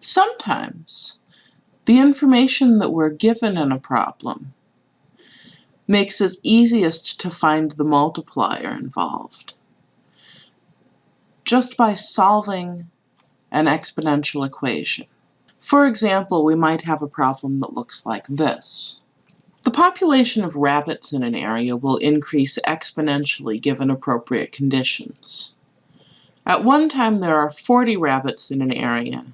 Sometimes the information that we're given in a problem makes it easiest to find the multiplier involved just by solving an exponential equation. For example, we might have a problem that looks like this. The population of rabbits in an area will increase exponentially given appropriate conditions. At one time there are 40 rabbits in an area,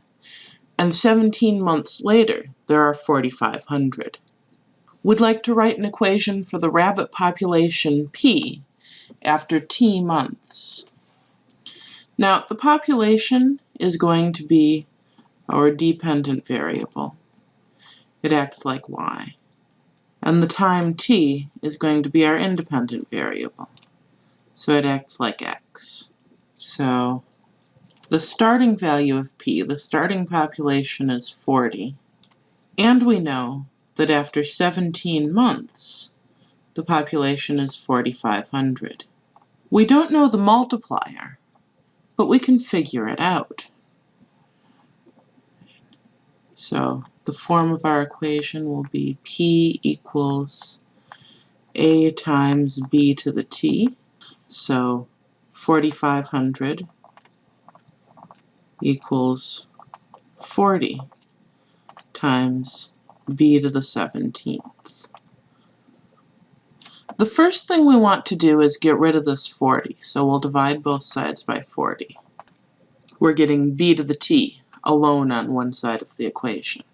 and 17 months later there are 4,500. We'd like to write an equation for the rabbit population P after T months. Now the population is going to be our dependent variable. It acts like y. And the time t is going to be our independent variable. So it acts like x. So the starting value of p, the starting population is 40. And we know that after 17 months, the population is 4,500. We don't know the multiplier, but we can figure it out. So the form of our equation will be p equals a times b to the t. So 4,500 equals 40 times b to the 17th. The first thing we want to do is get rid of this 40, so we'll divide both sides by 40. We're getting b to the t alone on one side of the equation.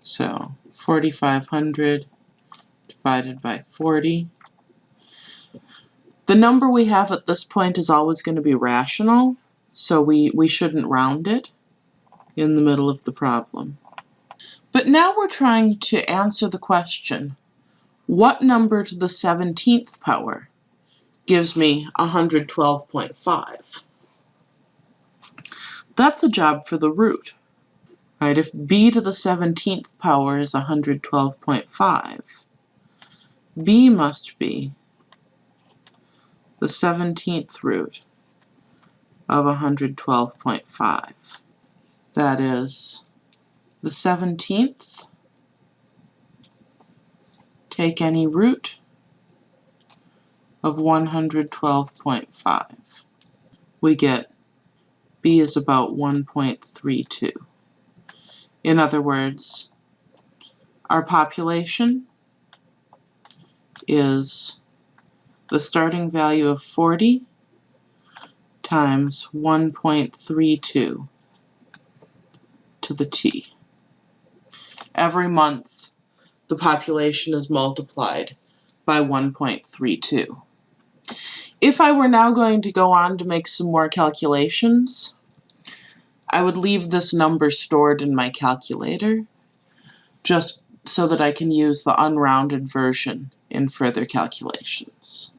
So 4,500 divided by 40. The number we have at this point is always going to be rational, so we, we shouldn't round it in the middle of the problem. But now we're trying to answer the question, what number to the 17th power gives me 112.5? That's a job for the root. Right, if b to the 17th power is 112.5, b must be the 17th root of 112.5. That is the 17th, take any root of 112.5. We get b is about 1.32. In other words, our population is the starting value of 40 times 1.32 to the t. Every month, the population is multiplied by 1.32. If I were now going to go on to make some more calculations, I would leave this number stored in my calculator just so that I can use the unrounded version in further calculations.